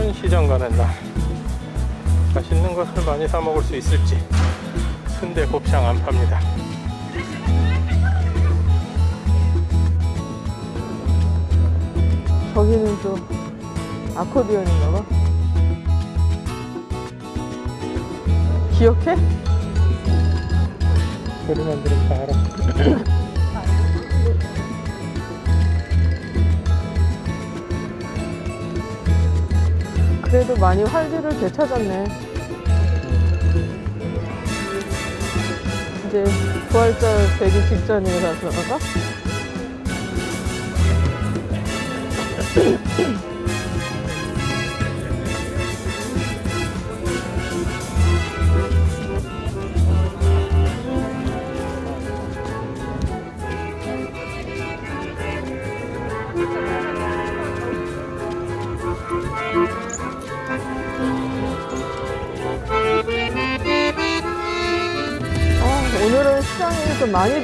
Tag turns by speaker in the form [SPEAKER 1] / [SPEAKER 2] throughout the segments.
[SPEAKER 1] 오늘은 시장 가는 날 맛있는 것을 많이 사 먹을 수 있을지 순대 곱창 안 팝니다
[SPEAKER 2] 저기는 또 아코디언인가 봐. 기억해?
[SPEAKER 1] 소리만 들으면 다 알아
[SPEAKER 2] 그래도 많이 활기를 되찾았네. 이제 부활절 되기 직전이라서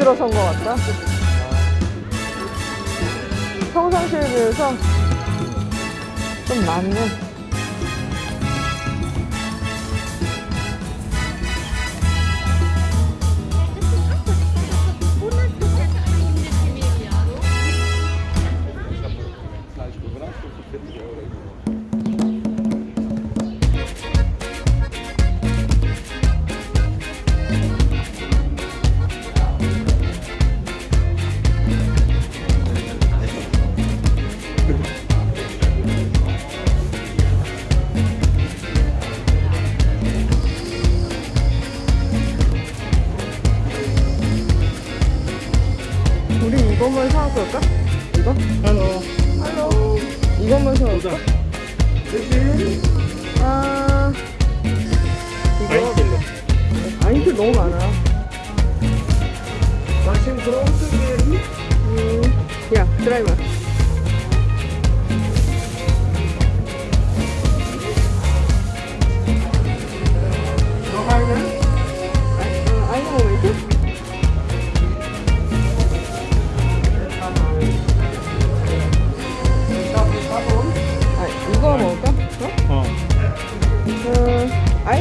[SPEAKER 2] 들어선 것 같다. 평상시에 비해서 좀 많네.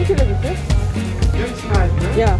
[SPEAKER 1] 킬로
[SPEAKER 2] 줄게. 야,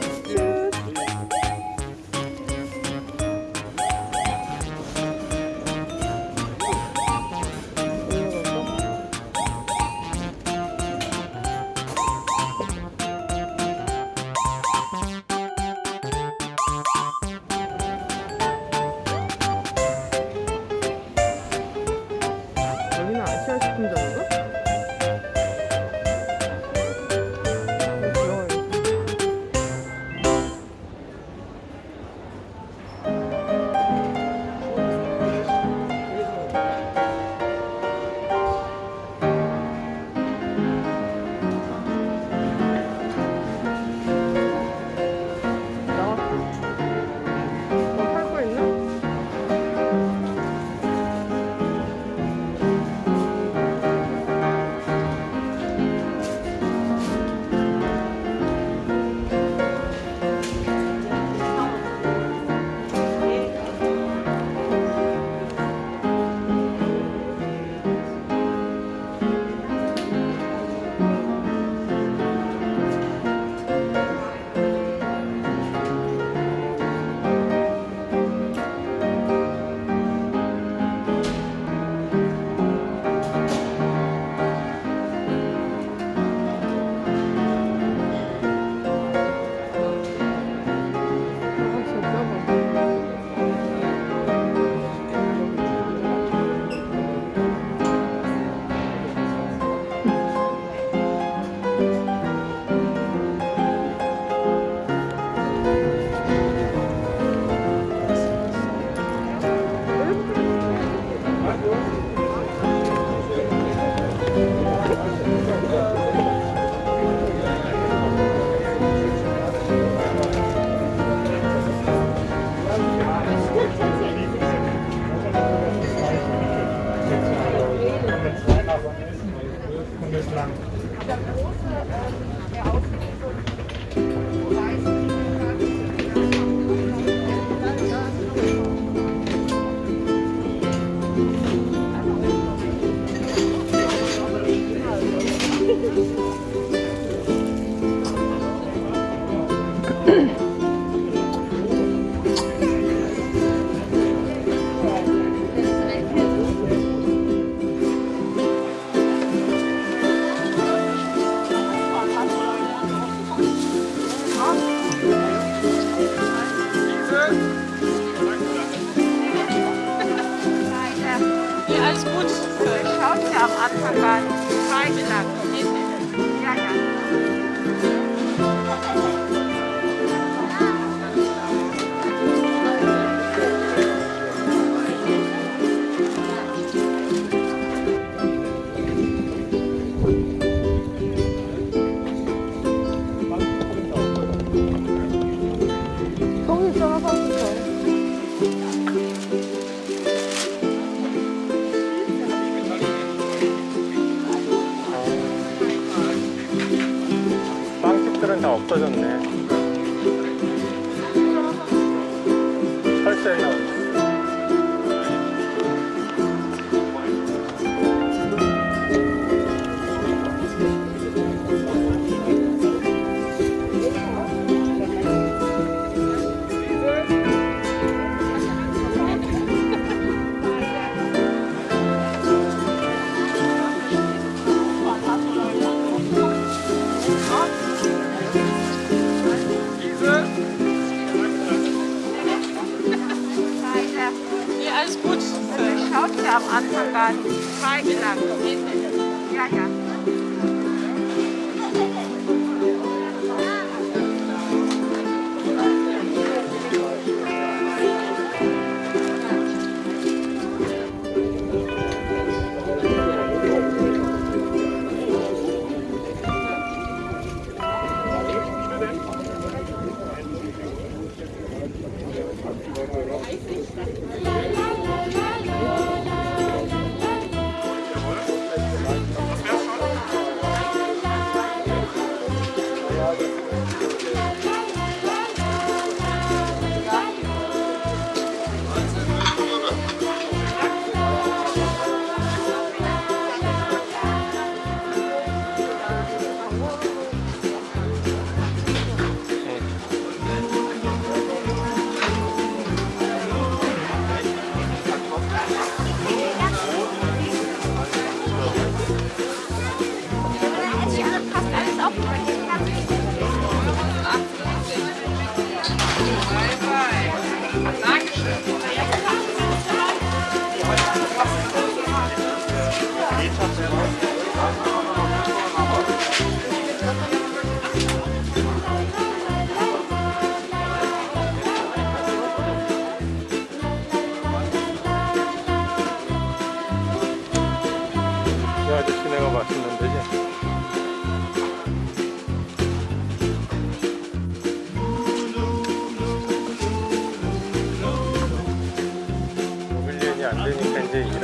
[SPEAKER 1] bislang. Aber große, äh,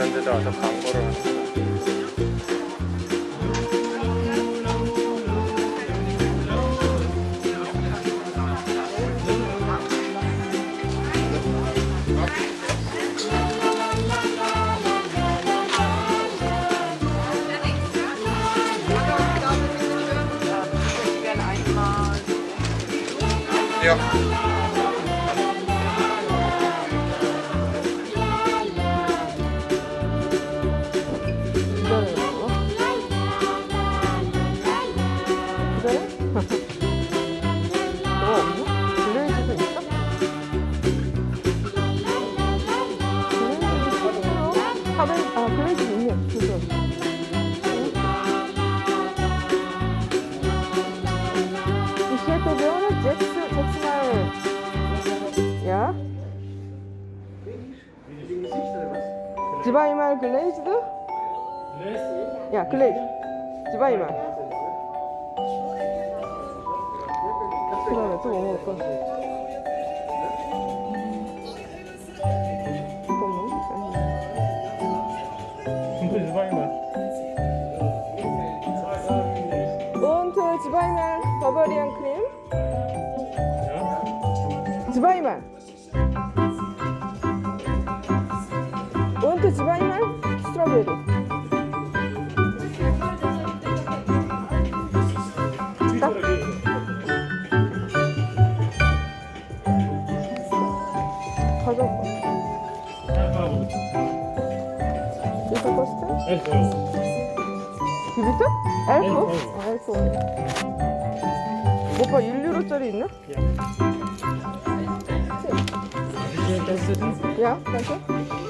[SPEAKER 1] 이제 이런 데다 와서 광고를 하는
[SPEAKER 2] zweimal glazed? Ja, glazed. Zweimal. 그 다음에 또 뭐 먹을까? zweimal Bavarian Cream. zweimal. 이거? 비비트? 엘프? 아, 엘프. 오빠 1유로짜리 있나? 야, danke.